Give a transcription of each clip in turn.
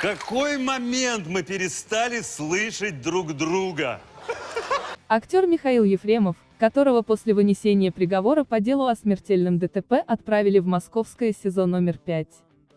Какой момент мы перестали слышать друг друга? Актер Михаил Ефремов, которого после вынесения приговора по делу о смертельном ДТП отправили в московское СИЗО номер 5.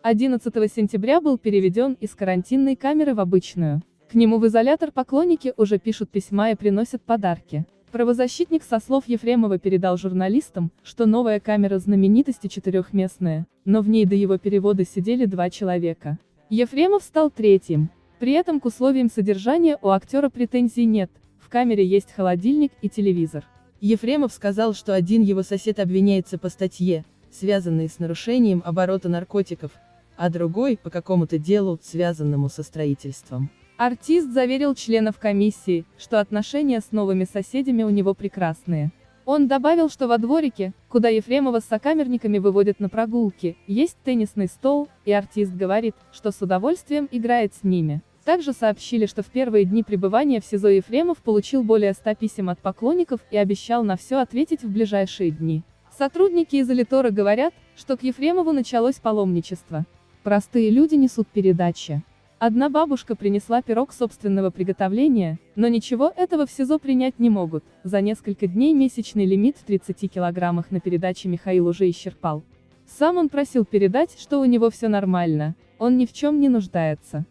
11 сентября был переведен из карантинной камеры в обычную. К нему в изолятор поклонники уже пишут письма и приносят подарки. Правозащитник со слов Ефремова передал журналистам, что новая камера знаменитости четырехместная, но в ней до его перевода сидели два человека. Ефремов стал третьим. При этом к условиям содержания у актера претензий нет, в камере есть холодильник и телевизор. Ефремов сказал, что один его сосед обвиняется по статье, связанной с нарушением оборота наркотиков, а другой – по какому-то делу, связанному со строительством. Артист заверил членов комиссии, что отношения с новыми соседями у него прекрасные. Он добавил, что во дворике, куда Ефремова с сокамерниками выводят на прогулки, есть теннисный стол, и артист говорит, что с удовольствием играет с ними. Также сообщили, что в первые дни пребывания в СИЗО Ефремов получил более 100 писем от поклонников и обещал на все ответить в ближайшие дни. Сотрудники изолитора говорят, что к Ефремову началось паломничество. Простые люди несут передачи. Одна бабушка принесла пирог собственного приготовления, но ничего этого в СИЗО принять не могут. За несколько дней месячный лимит в 30 килограммах на передаче Михаил уже исчерпал. Сам он просил передать, что у него все нормально, он ни в чем не нуждается.